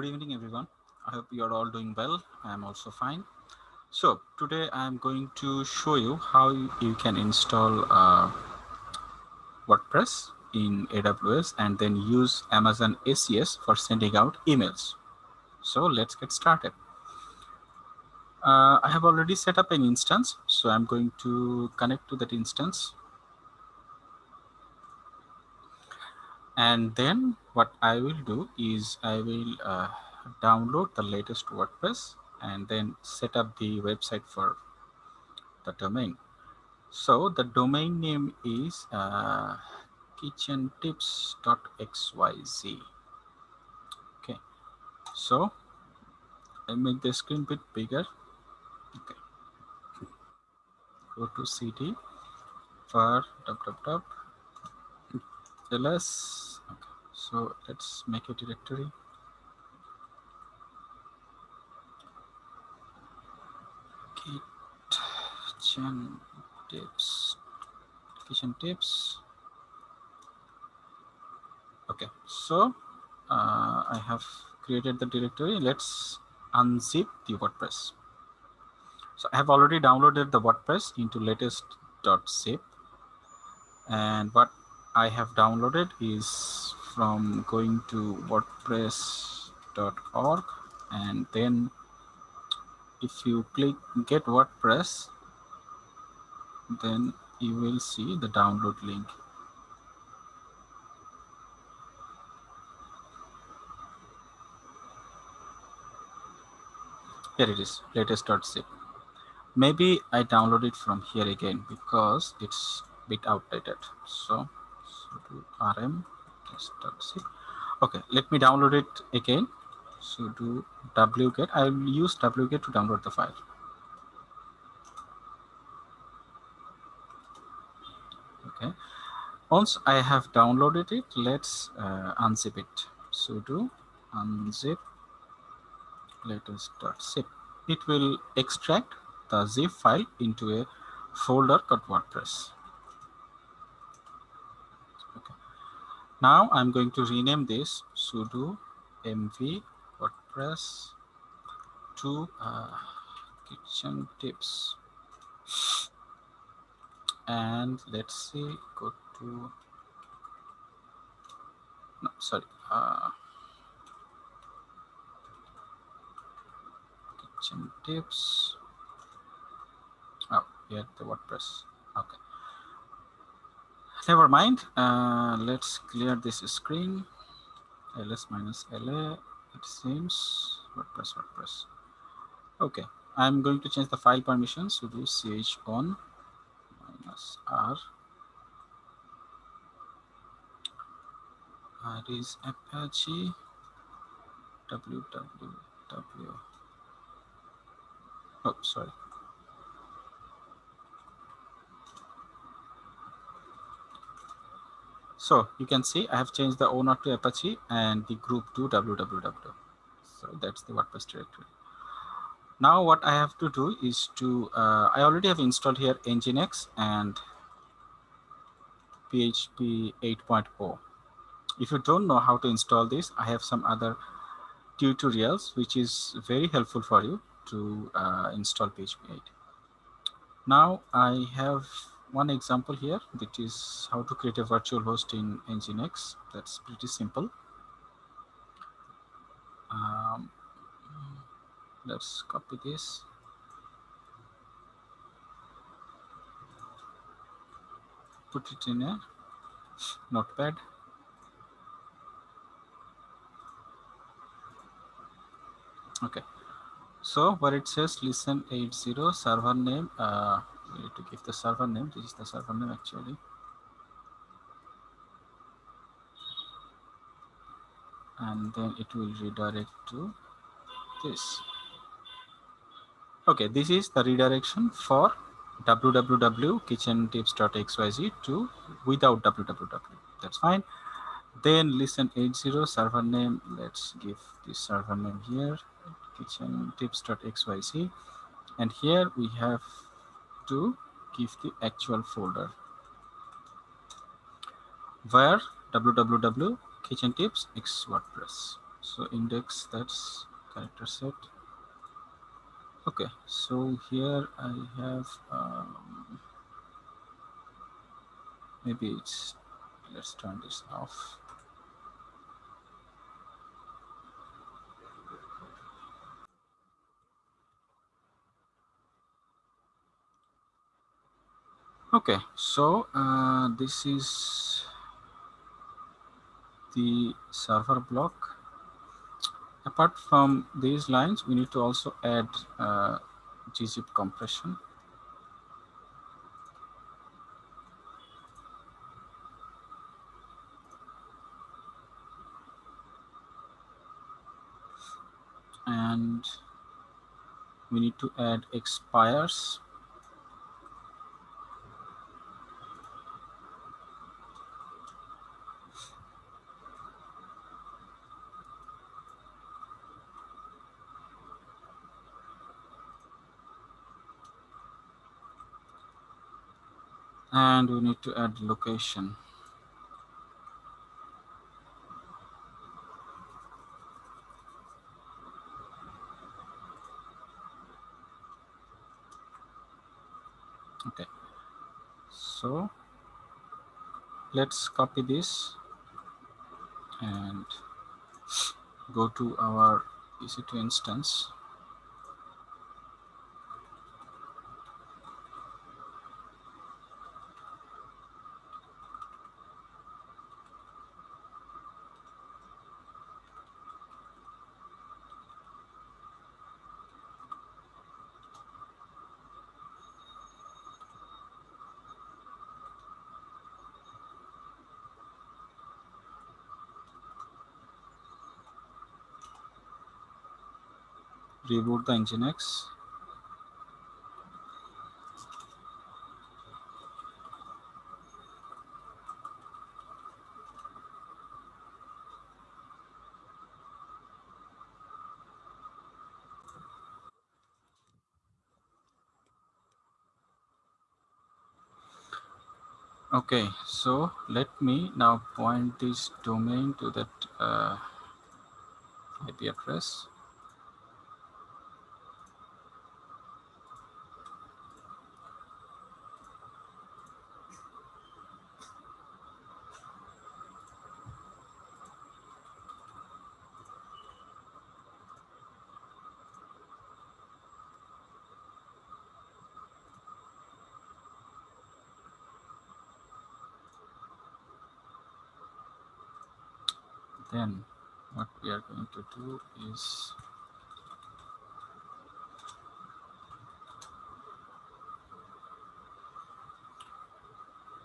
Good evening, everyone. I hope you are all doing well. I am also fine. So today I am going to show you how you can install uh, WordPress in AWS and then use Amazon SES for sending out emails. So let's get started. Uh, I have already set up an instance, so I'm going to connect to that instance. And then what I will do is I will uh, download the latest WordPress and then set up the website for the domain. So the domain name is uh, kitchentips.xyz. Okay, so I make the screen bit bigger. Okay, go to cd for www ls. Okay, so let's make a directory. kitchen tips kitchen tips okay so uh, i have created the directory let's unzip the wordpress so i have already downloaded the wordpress into latest.zip and what i have downloaded is from going to wordpress.org and then if you click get WordPress, then you will see the download link. Here it is, latest.zip. Maybe I download it from here again because it's bit outdated. So, so rm test.zip. Okay, let me download it again So sudo wget. I will use wget to download the file. Okay. Once I have downloaded it, let's uh, unzip it. sudo unzip latest.zip. It will extract the zip file into a folder called WordPress. Now I'm going to rename this sudo mv WordPress to uh, kitchen tips. And let's see go to no sorry uh, kitchen tips. Oh here the WordPress. Okay never mind uh, let's clear this screen ls minus la it seems WordPress, WordPress. Okay, I'm going to change the file permissions to do chown minus r. R is Apache www. Oh, sorry. So you can see I have changed the owner to Apache and the group to www. So that's the WordPress directory. Now what I have to do is to, uh, I already have installed here Nginx and PHP 8.0. If you don't know how to install this, I have some other tutorials which is very helpful for you to uh, install PHP 8. Now I have one example here that is how to create a virtual host in nginx. That's pretty simple. Um, let's copy this. Put it in a notepad. Okay. So where it says listen 80 server name uh, need to give the server name. This is the server name actually. And then it will redirect to this. Okay this is the redirection for www.kitchentips.xyz to without www. That's fine. Then listen 80 server name. Let's give this server name here kitchentips.xyz and here we have to give the actual folder. Where? Www kitchen tips x wordpress. So index that's character set. Okay so here I have um, maybe it's let's turn this off okay so uh, this is the server block. Apart from these lines we need to also add uh, gzip compression. And we need to add expires and we need to add location. Okay. So let's copy this and go to our EC2 instance reboot the nginx okay so let me now point this domain to that uh, IP address then what we are going to do is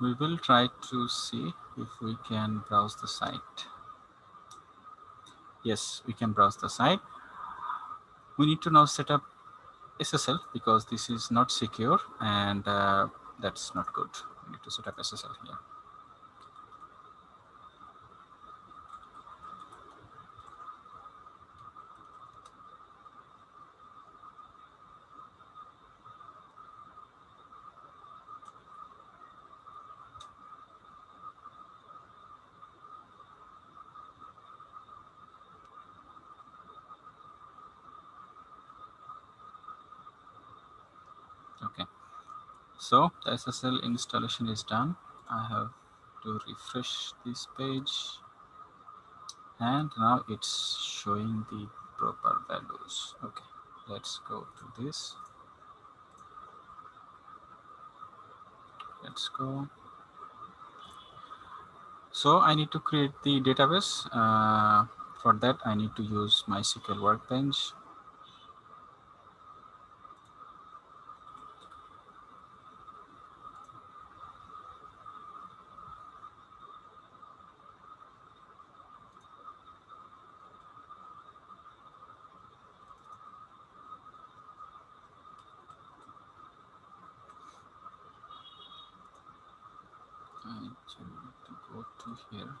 we will try to see if we can browse the site. Yes we can browse the site. We need to now set up SSL because this is not secure and uh, that's not good. We need to set up SSL here okay so the ssl installation is done. I have to refresh this page. And now it's showing the proper values. Okay let's go to this. Let's go. So i need to create the database. Uh, for that i need to use mysql workbench I need to go to here.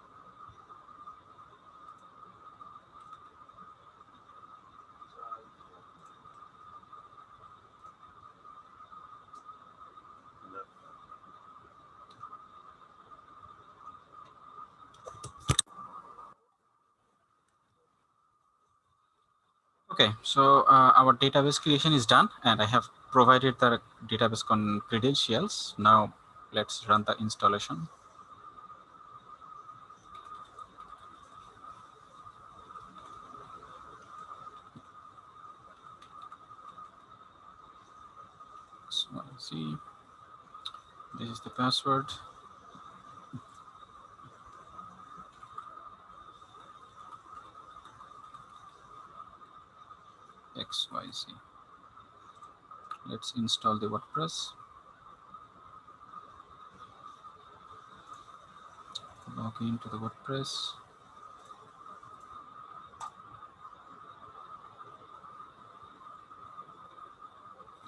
Okay, so uh, our database creation is done and I have provided the database credentials. Now let's run the installation. So let's see, this is the password. Let's install the WordPress. Log into the WordPress.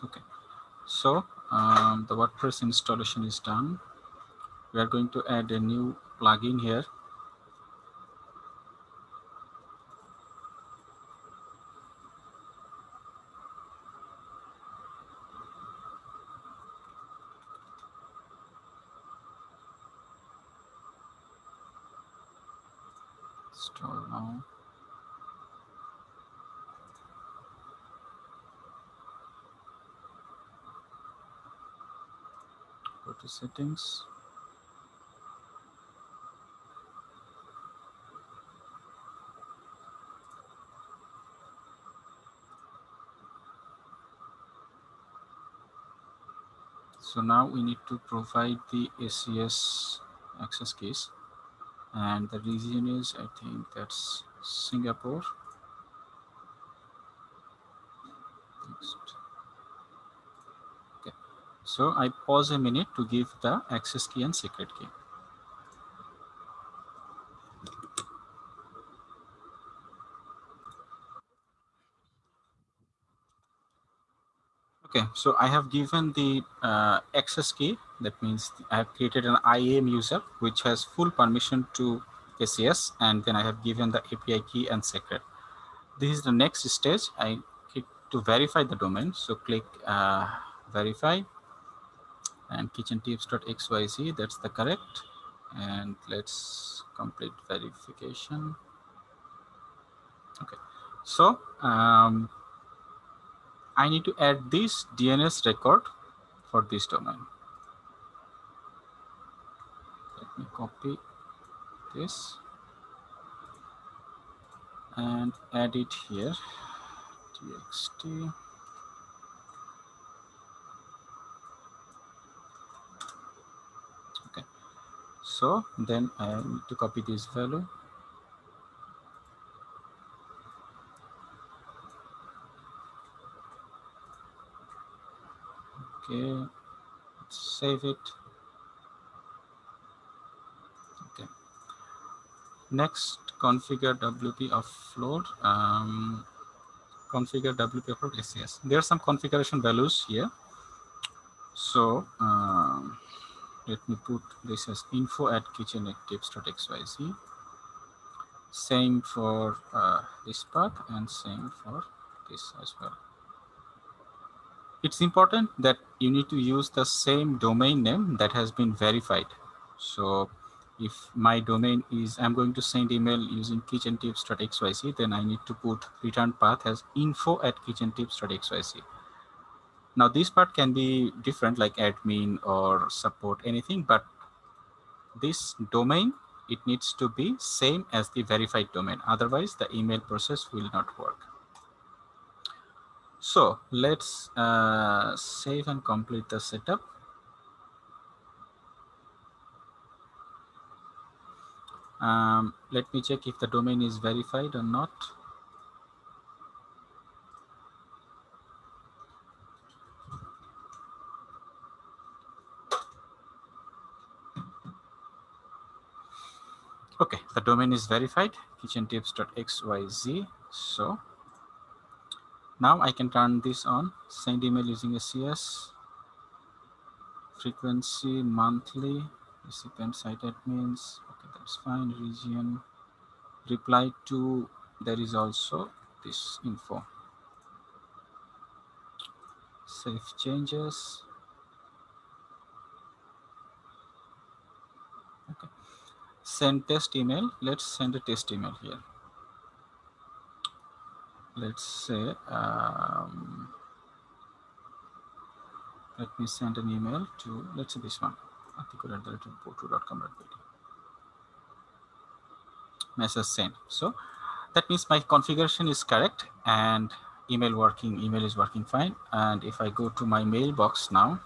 Okay, so um, the WordPress installation is done. We are going to add a new plugin here install now. Go to settings. So now we need to provide the SES access keys and the region is I think that's Singapore Next. okay so I pause a minute to give the access key and secret key Okay, so I have given the uh, access key. That means I have created an IAM user, which has full permission to SES, and then I have given the API key and secret. This is the next stage. I click to verify the domain. So click uh, verify and kitchentips.xyz, that's the correct. And let's complete verification. Okay, so um, I need to add this DNS record for this domain. Let me copy this and add it here. txt. Okay. So then I need to copy this value. Okay save it. Okay. Next configure wp offload um, configure wp offload SES. there are some configuration values here. So um, let me put this as info at kitchentips.xyz same for uh, this path and same for this as well it's important that you need to use the same domain name that has been verified. So if my domain is, I'm going to send email using kitchentips.xyz, then I need to put return path as info at kitchentips.xyz. Now this part can be different like admin or support anything, but this domain, it needs to be same as the verified domain. Otherwise the email process will not work. So let's uh, save and complete the setup. Um, let me check if the domain is verified or not. Okay, the domain is verified, kitchentips.xyz. So now I can turn this on, send email using SES, frequency monthly, recipient site admins, okay, that's fine, region, reply to, there is also this info. Save changes. Send test email. Let's send a test email here. let's say um, let me send an email to let's say this one article message sent so that means my configuration is correct and email working email is working fine and if i go to my mailbox now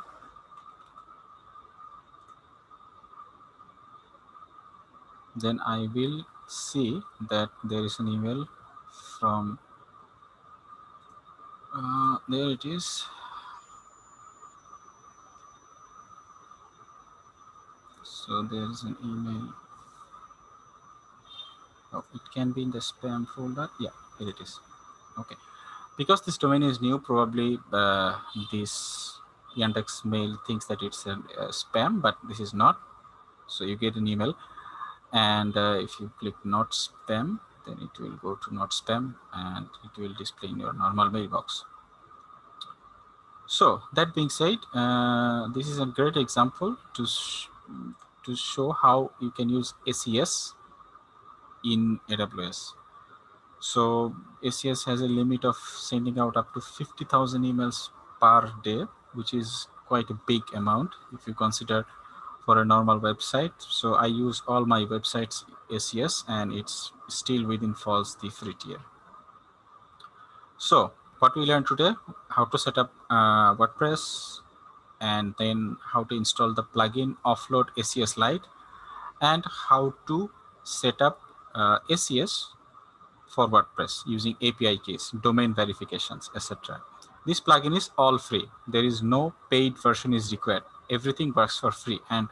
then i will see that there is an email from uh, there it is. So there is an email. Oh, it can be in the spam folder. Yeah here it is. Okay. Because this domain is new probably uh, this yandex mail thinks that it's a, a, spam but this is not. So you get an email and uh, if you click not spam then it will go to not spam and it will display in your normal mailbox so that being said uh, this is a great example to to show how you can use SES in AWS. So SES has a limit of sending out up to 50,000 emails per day, which is quite a big amount if you consider for a normal website. So I use all my websites SES and it's still within falls the free tier. So what we learned today, how to set up uh, WordPress, and then how to install the plugin offload SES Lite and how to set up uh, SES for WordPress using API keys, domain verifications, etc. This plugin is all free. There is no paid version is required. Everything works for free and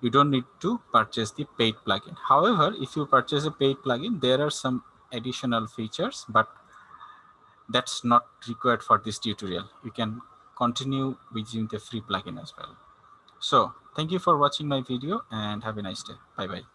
you don't need to purchase the paid plugin. However, if you purchase a paid plugin, there are some additional features, but that's not required for this tutorial. You can continue using the free plugin as well. So thank you for watching my video and have a nice day. Bye bye.